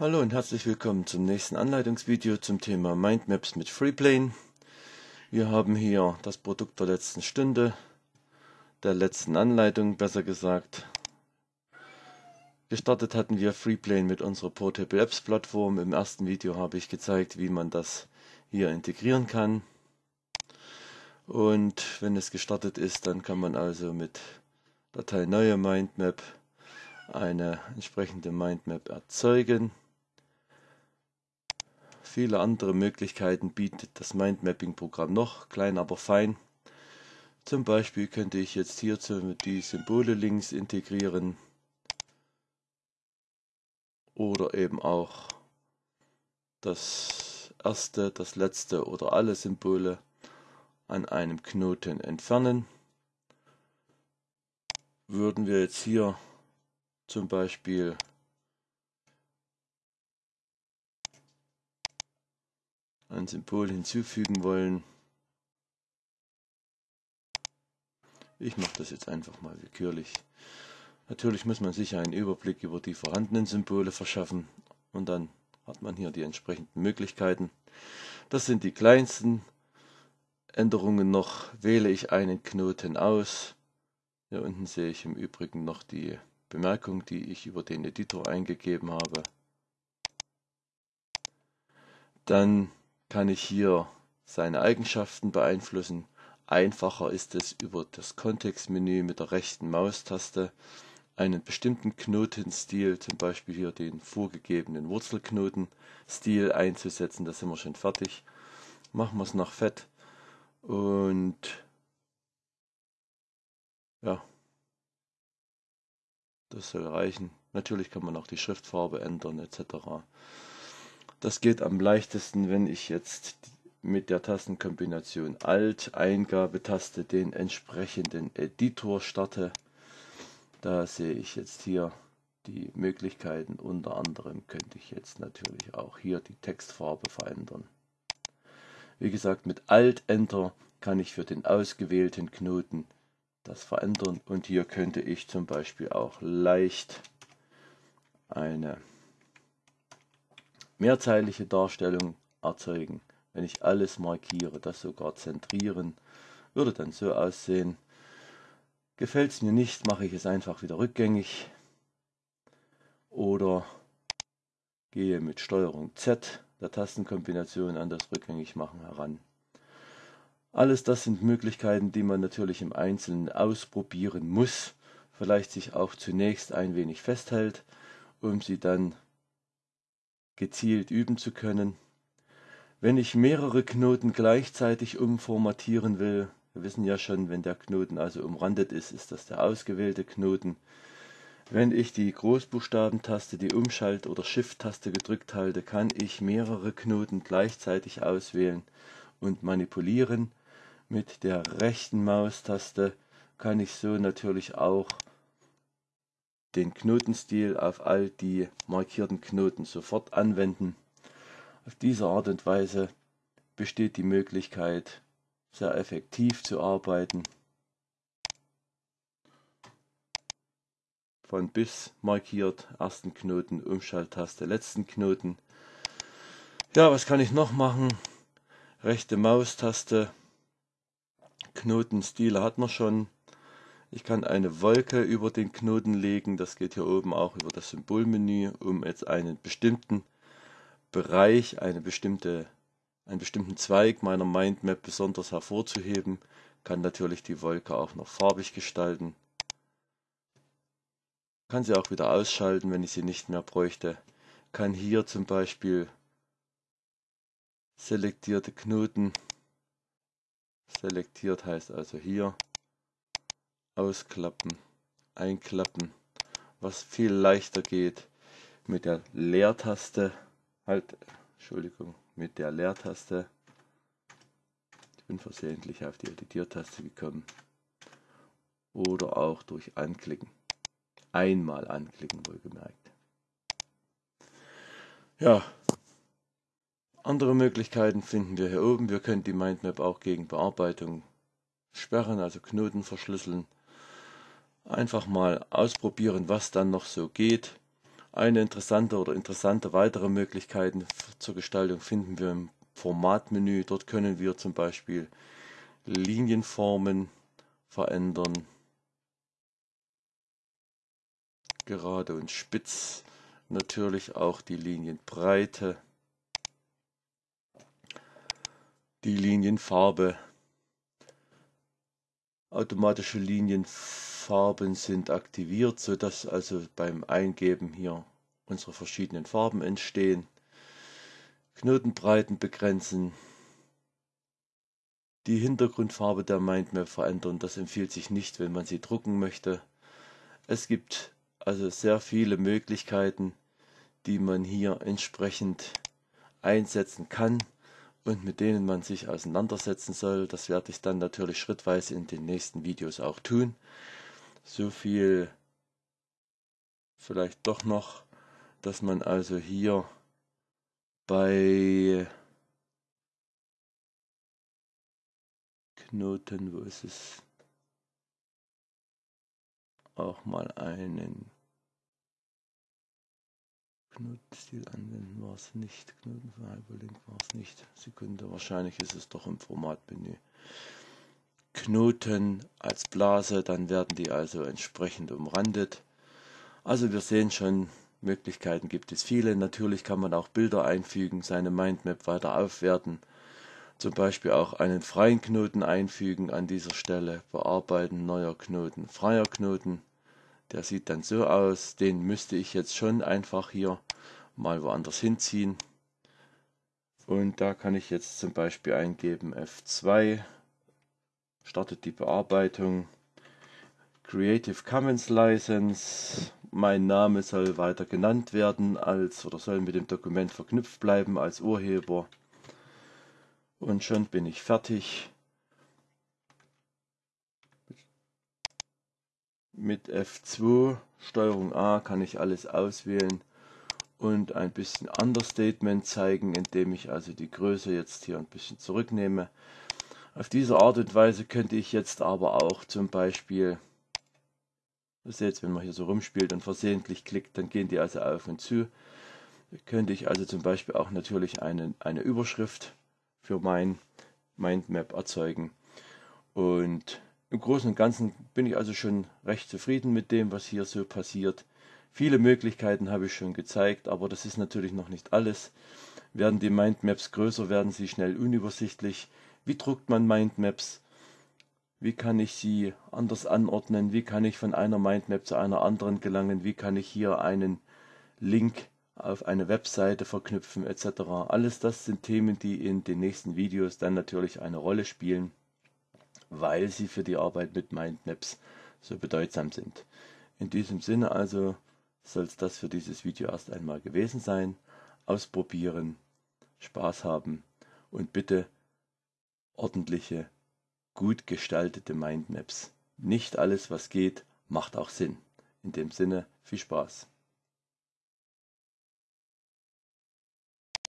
Hallo und herzlich willkommen zum nächsten Anleitungsvideo zum Thema Mindmaps mit Freeplane. Wir haben hier das Produkt der letzten Stunde, der letzten Anleitung besser gesagt. Gestartet hatten wir Freeplane mit unserer Portable Apps Plattform. Im ersten Video habe ich gezeigt, wie man das hier integrieren kann. Und wenn es gestartet ist, dann kann man also mit Datei neue Mindmap eine entsprechende Mindmap erzeugen. Viele andere Möglichkeiten bietet das Mindmapping-Programm noch, klein aber fein. Zum Beispiel könnte ich jetzt hierzu die Symbole links integrieren oder eben auch das erste, das letzte oder alle Symbole an einem Knoten entfernen. Würden wir jetzt hier zum Beispiel ein Symbol hinzufügen wollen. Ich mache das jetzt einfach mal willkürlich. Natürlich muss man sich einen Überblick über die vorhandenen Symbole verschaffen und dann hat man hier die entsprechenden Möglichkeiten. Das sind die kleinsten Änderungen noch. Wähle ich einen Knoten aus. Hier unten sehe ich im Übrigen noch die Bemerkung, die ich über den Editor eingegeben habe. Dann kann ich hier seine Eigenschaften beeinflussen. Einfacher ist es über das Kontextmenü mit der rechten Maustaste einen bestimmten Knotenstil, zum Beispiel hier den vorgegebenen Wurzelknotenstil einzusetzen. Da sind wir schon fertig. Machen wir es nach Fett und ja, das soll reichen. Natürlich kann man auch die Schriftfarbe ändern etc. Das geht am leichtesten, wenn ich jetzt mit der Tastenkombination Alt Eingabetaste den entsprechenden Editor starte. Da sehe ich jetzt hier die Möglichkeiten. Unter anderem könnte ich jetzt natürlich auch hier die Textfarbe verändern. Wie gesagt, mit Alt Enter kann ich für den ausgewählten Knoten das verändern und hier könnte ich zum Beispiel auch leicht eine mehrzeilige Darstellung erzeugen. Wenn ich alles markiere, das sogar zentrieren, würde dann so aussehen. Gefällt es mir nicht, mache ich es einfach wieder rückgängig oder gehe mit Steuerung Z der Tastenkombination an das Rückgängigmachen heran. Alles das sind Möglichkeiten, die man natürlich im Einzelnen ausprobieren muss, vielleicht sich auch zunächst ein wenig festhält, um sie dann gezielt üben zu können. Wenn ich mehrere Knoten gleichzeitig umformatieren will, wir wissen ja schon, wenn der Knoten also umrandet ist, ist das der ausgewählte Knoten. Wenn ich die Großbuchstabentaste, die Umschalt- oder Shift-Taste gedrückt halte, kann ich mehrere Knoten gleichzeitig auswählen und manipulieren. Mit der rechten Maustaste kann ich so natürlich auch den Knotenstil auf all die markierten Knoten sofort anwenden. Auf diese Art und Weise besteht die Möglichkeit, sehr effektiv zu arbeiten. Von bis markiert, ersten Knoten, Umschalttaste, letzten Knoten. Ja, was kann ich noch machen? Rechte Maustaste, Knotenstile hat man schon. Ich kann eine Wolke über den Knoten legen, das geht hier oben auch über das Symbolmenü, um jetzt einen bestimmten Bereich, eine bestimmte, einen bestimmten Zweig meiner Mindmap besonders hervorzuheben. Kann natürlich die Wolke auch noch farbig gestalten. Kann sie auch wieder ausschalten, wenn ich sie nicht mehr bräuchte. Kann hier zum Beispiel selektierte Knoten, selektiert heißt also hier, ausklappen, einklappen, was viel leichter geht mit der Leertaste, halt, Entschuldigung, mit der Leertaste. Ich bin versehentlich auf die Editiertaste gekommen. Oder auch durch Anklicken. Einmal anklicken, wohlgemerkt. Ja, andere Möglichkeiten finden wir hier oben. Wir können die Mindmap auch gegen Bearbeitung sperren, also Knoten verschlüsseln einfach mal ausprobieren, was dann noch so geht. Eine interessante oder interessante weitere Möglichkeiten zur Gestaltung finden wir im Formatmenü. Dort können wir zum Beispiel Linienformen verändern. Gerade und spitz. Natürlich auch die Linienbreite. Die Linienfarbe. Automatische Linienfarben sind aktiviert, sodass also beim Eingeben hier unsere verschiedenen Farben entstehen. Knotenbreiten begrenzen, die Hintergrundfarbe der Mindmap verändern. Das empfiehlt sich nicht, wenn man sie drucken möchte. Es gibt also sehr viele Möglichkeiten, die man hier entsprechend einsetzen kann und mit denen man sich auseinandersetzen soll. Das werde ich dann natürlich schrittweise in den nächsten Videos auch tun. So viel vielleicht doch noch, dass man also hier bei Knoten, wo ist es? Auch mal einen Knotenstil anwenden war es nicht. Knoten für Hyperlink war es nicht. Sekunde, wahrscheinlich ist es doch im Formatmenü. Knoten als Blase, dann werden die also entsprechend umrandet. Also wir sehen schon, Möglichkeiten gibt es viele. Natürlich kann man auch Bilder einfügen, seine Mindmap weiter aufwerten. Zum Beispiel auch einen freien Knoten einfügen an dieser Stelle. Bearbeiten neuer Knoten, freier Knoten. Der sieht dann so aus. Den müsste ich jetzt schon einfach hier mal woanders hinziehen. Und da kann ich jetzt zum Beispiel eingeben F2. Startet die Bearbeitung. Creative Commons License mein Name soll weiter genannt werden als oder soll mit dem Dokument verknüpft bleiben als Urheber. Und schon bin ich fertig. Mit F2 Steuerung A kann ich alles auswählen und ein bisschen Understatement zeigen, indem ich also die Größe jetzt hier ein bisschen zurücknehme. Auf diese Art und Weise könnte ich jetzt aber auch zum Beispiel Ihr seht, wenn man hier so rumspielt und versehentlich klickt, dann gehen die also auf und zu. Könnte ich also zum Beispiel auch natürlich eine, eine Überschrift für mein Mindmap erzeugen. Und im Großen und Ganzen bin ich also schon recht zufrieden mit dem, was hier so passiert. Viele Möglichkeiten habe ich schon gezeigt, aber das ist natürlich noch nicht alles. Werden die Mindmaps größer, werden sie schnell unübersichtlich. Wie druckt man Mindmaps? Wie kann ich sie anders anordnen? Wie kann ich von einer Mindmap zu einer anderen gelangen? Wie kann ich hier einen Link auf eine Webseite verknüpfen etc. Alles das sind Themen, die in den nächsten Videos dann natürlich eine Rolle spielen, weil sie für die Arbeit mit Mindmaps so bedeutsam sind. In diesem Sinne also soll es das für dieses Video erst einmal gewesen sein. Ausprobieren, Spaß haben und bitte ordentliche gut gestaltete Mindmaps. Nicht alles, was geht, macht auch Sinn. In dem Sinne, viel Spaß.